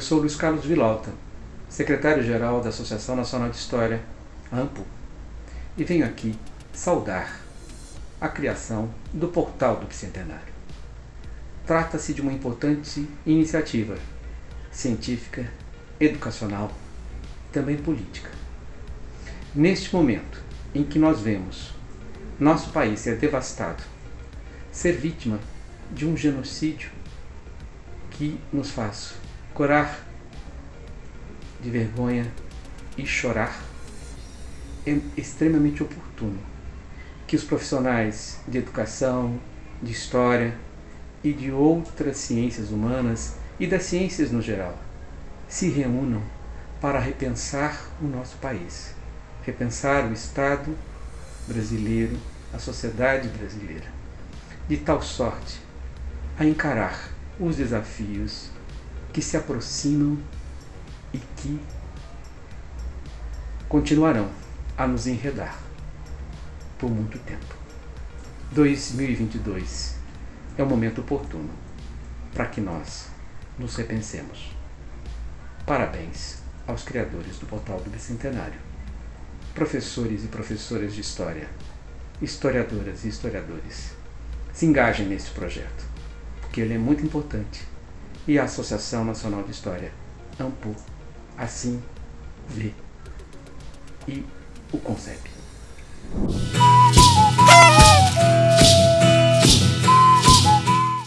Eu sou Luiz Carlos Vilauta, secretário-geral da Associação Nacional de História, AMPO, e venho aqui saudar a criação do Portal do Bicentenário. Trata-se de uma importante iniciativa científica, educacional e também política. Neste momento em que nós vemos nosso país ser devastado, ser vítima de um genocídio que nos faz corar de vergonha e chorar, é extremamente oportuno que os profissionais de educação, de história e de outras ciências humanas e das ciências no geral se reúnam para repensar o nosso país, repensar o Estado brasileiro, a sociedade brasileira, de tal sorte a encarar os desafios que se aproximam e que continuarão a nos enredar por muito tempo. 2022 é o momento oportuno para que nós nos repensemos. Parabéns aos criadores do Portal do Bicentenário, professores e professoras de História, historiadoras e historiadores. Se engajem nesse projeto, porque ele é muito importante e a Associação Nacional de História, AMPU, assim vê e o concebe.